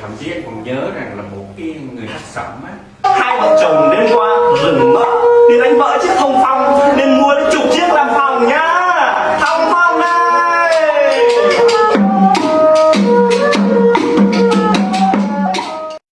thậm chí anh còn nhớ rằng là một cái người hát sẩm á. Hai vợ chồng đến qua rừng mất đi đánh vợ trước